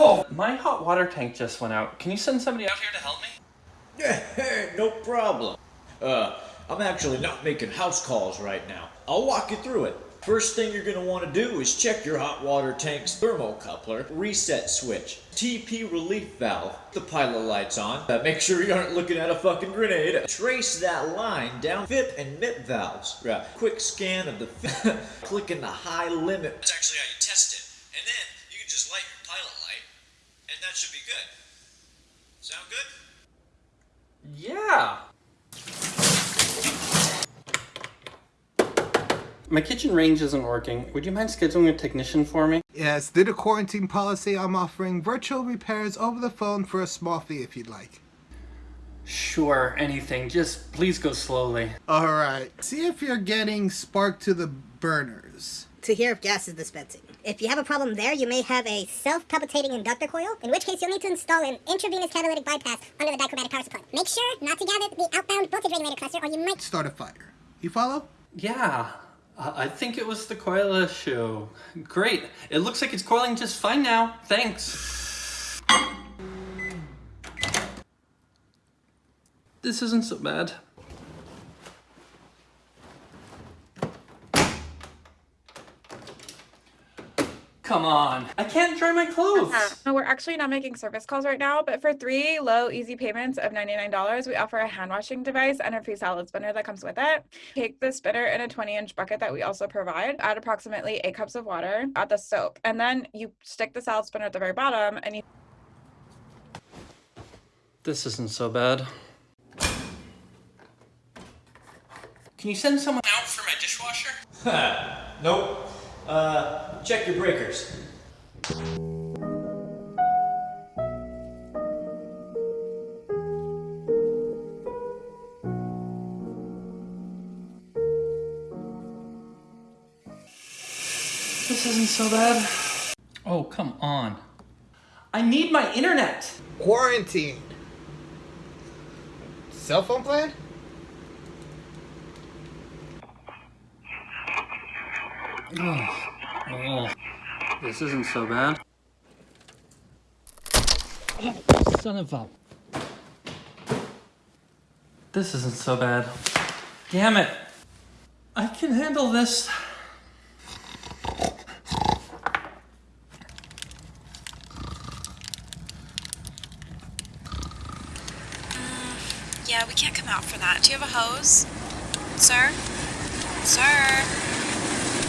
Oh, my hot water tank just went out. Can you send somebody out here to help me? Yeah, no problem. Uh, I'm actually not making house calls right now. I'll walk you through it. First thing you're gonna want to do is check your hot water tank's thermocoupler, reset switch, TP relief valve, the pilot light's on. Uh, make sure you aren't looking at a fucking grenade. Trace that line down FIP and MIP valves. Uh, quick scan of the clicking the high limit. That's actually how you test it. And then just light your pilot light, and that should be good. Sound good? Yeah. My kitchen range isn't working. Would you mind scheduling a technician for me? Yes, due to quarantine policy, I'm offering virtual repairs over the phone for a small fee if you'd like. Sure, anything. Just please go slowly. Alright, see if you're getting spark to the burners. To hear if gas is dispensing. If you have a problem there, you may have a self-palpitating inductor coil, in which case you'll need to install an intravenous catalytic bypass under the dichromatic power supply. Make sure not to gather the outbound voltage regulator cluster, or you might Start a fire. You follow? Yeah, uh, I think it was the coil issue. Great. It looks like it's coiling just fine now. Thanks. This isn't so bad. Come on. I can't dry my clothes. Uh-huh. No, we're actually not making service calls right now, but for three low, easy payments of $99, we offer a hand washing device and a free salad spinner that comes with it. Take the spinner in a 20 inch bucket that we also provide, add approximately eight cups of water, add the soap, and then you stick the salad spinner at the very bottom and you This isn't so bad. Can you send someone out for my dishwasher? Nope. Uh, check your breakers. This isn't so bad. Oh, come on. I need my internet. Quarantine. Cell phone plan? Oh, this isn't so bad. Son of a. This isn't so bad. Damn it. I can handle this. Yeah, we can't come out for that. Do you have a hose? Sir? Sir?